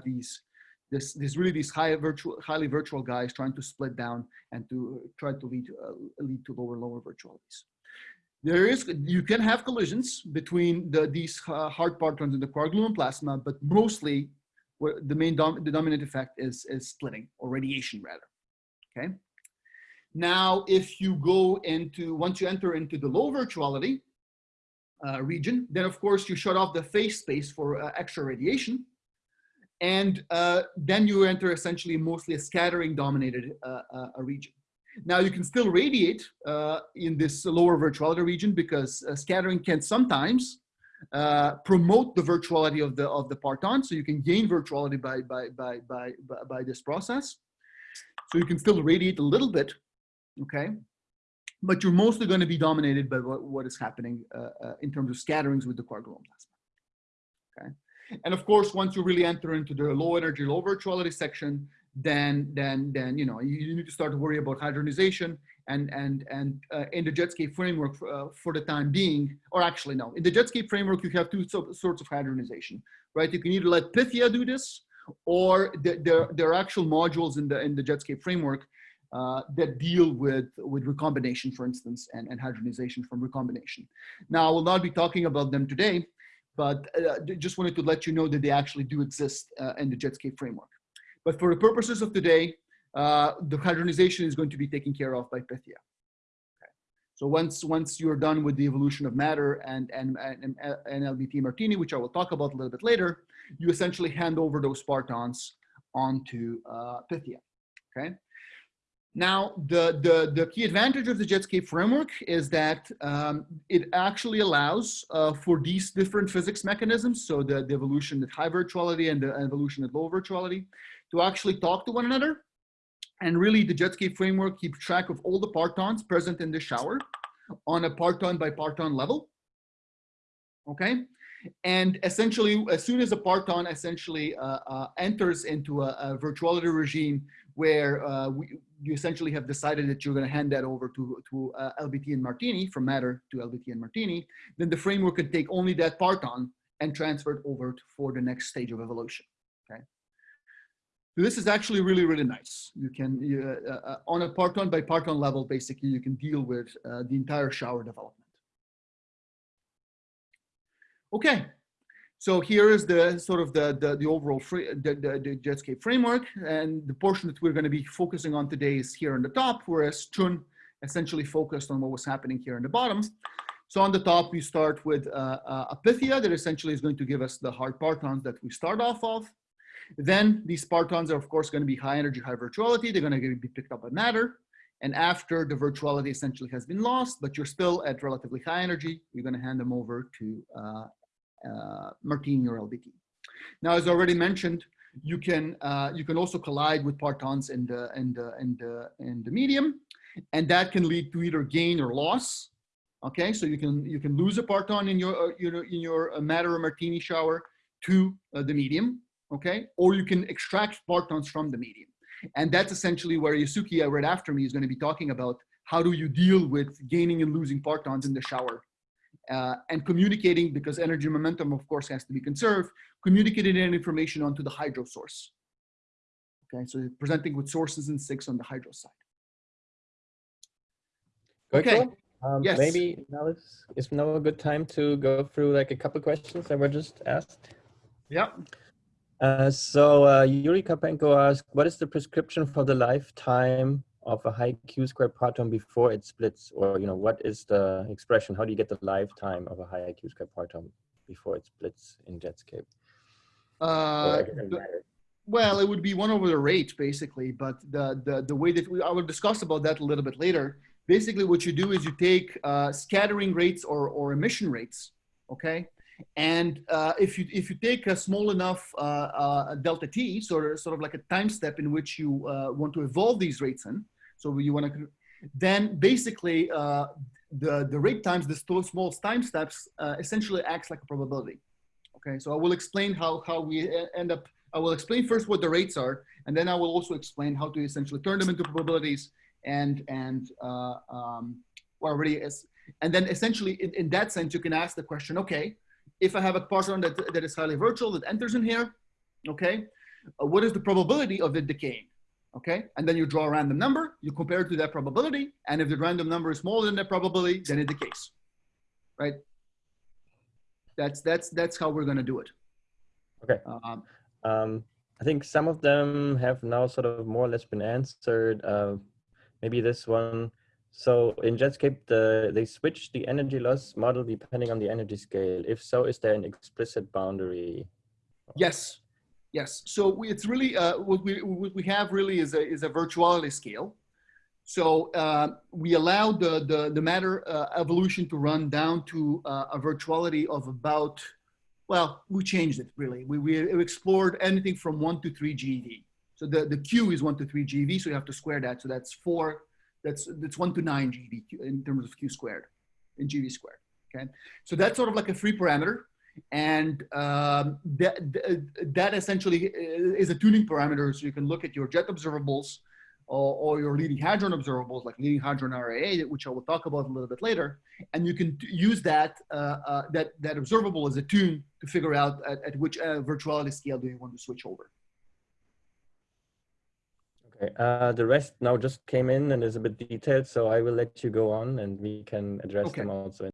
these this, this really these high virtual, highly virtual guys trying to split down and to try to lead, uh, lead to lower, lower virtualities. There is, you can have collisions between the, these uh, hard partons in the quark gluon plasma, but mostly the main dom the dominant effect is, is splitting or radiation rather, okay? Now, if you go into, once you enter into the low virtuality uh, region, then of course you shut off the phase space for uh, extra radiation. And uh, then you enter essentially mostly a scattering dominated uh, uh, region. Now you can still radiate uh, in this lower virtuality region because scattering can sometimes promote the virtuality of the of the parton. So you can gain virtuality by, by, by, by, by this process. So you can still radiate a little bit, okay? But you're mostly going to be dominated by what, what is happening uh, uh, in terms of scatterings with the quark gluon plasma, okay? And of course, once you really enter into the low energy, low virtuality section, then then then you know you, need to start to worry about hadronization and and and uh, in the Jetscape framework for, uh, for the time being, or actually no, in the Jetscape framework you have two so, sorts of hadronization, right? You can either let Pythia do this, or the, there there are actual modules in the in the Jetscape framework uh, that deal with, with recombination, for instance, and, and hadronization from recombination. Now, I will not be talking about them today, but uh, just wanted to let you know that they actually do exist uh, in the Jetscape framework. But for the purposes of today, uh, the hadronization is going to be taken care of by Pythia. Okay. So once, once you're done with the evolution of matter and, and, and, and LBT Martini, which I will talk about a little bit later, you essentially hand over those partons onto uh, Pythia, okay? Now, the, the, the key advantage of the Jetscape framework is that um, it actually allows uh, for these different physics mechanisms, so the, the evolution at high virtuality and the evolution at low virtuality, to actually talk to one another. And really the Jetscape framework keeps track of all the partons present in the shower on a parton by parton level. Okay. And essentially, as soon as a parton essentially uh, uh, enters into a, a, virtuality regime where uh, we, you essentially have decided that you're going to hand that over to, to uh, LBT and Martini, from matter to LBT and Martini, then the framework can take only that parton and transfer it over to, for the next stage of evolution. Okay. This is actually really, really nice. You can, uh, uh, on a parton by parton level, basically, you can deal with uh, the entire shower development. Okay, so here is the sort of the, the, the overall free, the, the, the, Jetscape framework. And the portion that we're going to be focusing on today is here on the top, whereas Chun essentially focused on what was happening here in the bottom. So on the top, we start with uh, uh, a Pythia that essentially is going to give us the hard partons that we start off of. Then these partons are of course going to be high energy, high virtuality. They're going to be picked up by matter. And after the virtuality essentially has been lost, but you're still at relatively high energy, you're going to hand them over to uh, Martini or LBT. Now, as already mentioned, you can uh, you can also collide with partons in the in the in the in the medium, and that can lead to either gain or loss. Okay, so you can you can lose a parton in your uh, you know in your uh, matter or martini shower to the medium. Okay, or you can extract partons from the medium, and that's essentially where Yasuki, right after me, is going to be talking about how do you deal with gaining and losing partons in the shower uh, and communicating, because energy momentum, of course, has to be conserved, communicating that information onto the hydro source. Okay, so presenting with sources and sinks on the hydro side. Okay. Um, yes. Maybe now is, is now a good time to go through like a couple questions that were just asked. Yeah. Uh, so uh, Yuri Karpenko asked, what is the prescription for the lifetime of a high q squared parton before it splits or you know what is the expression? How do you get the lifetime of a high q squared parton before it splits in jetscape uh, well it would be one over the rate basically but the the, the way that we i will discuss about that a little bit later. Basically what you do is you take uh, scattering rates or or emission rates okay? And uh, if you if you take a small enough uh, uh, delta t, sort of sort of like a time step in which you uh, want to evolve these rates in, so you want to, then basically uh, the, the rate times, the small time steps uh, essentially acts like a probability. Okay, so I will explain how, how we end up, I will explain first what the rates are, and then I will also explain how to essentially turn them into probabilities and, and uh, um, already is. And then essentially in, in that sense, you can ask the question, okay, if I have a parton that, that is highly virtual that enters in here, okay, uh, what is the probability of it decaying? Okay, and then you draw a random number, you compare it to that probability, and if the random number is smaller than that probability, then it decays, right? That's that's that's how we're gonna do it. Okay. Um, Um, I think some of them have now sort of more or less been answered. Uh, maybe this one. So in Jetscape, the, they switch the energy loss model depending on the energy scale. If so, is there an explicit boundary? Yes, yes. So we, it's really uh, what we what we have really is a is a virtuality scale. So uh, we allow the the the matter uh, evolution to run down to uh, a virtuality of about. Well, we changed it really. We we explored anything from one to three GeV. So the the Q is one to three GeV. So you have to square that. So that's four. That's that's one to nine GeV in terms of Q squared, in GeV squared. Okay. So that's sort of like a free parameter and um, that, that essentially is a tuning parameter. So you can look at your jet observables or, or your leading hadron observables, like leading hadron RAA, which I will talk about a little bit later. And you can use that, uh, uh, that, that observable as a tune to figure out at, at which uh, virtuality scale do you want to switch over. Okay, uh, the rest now just came in and is a bit detailed, so I will let you go on and we can address Okay. them also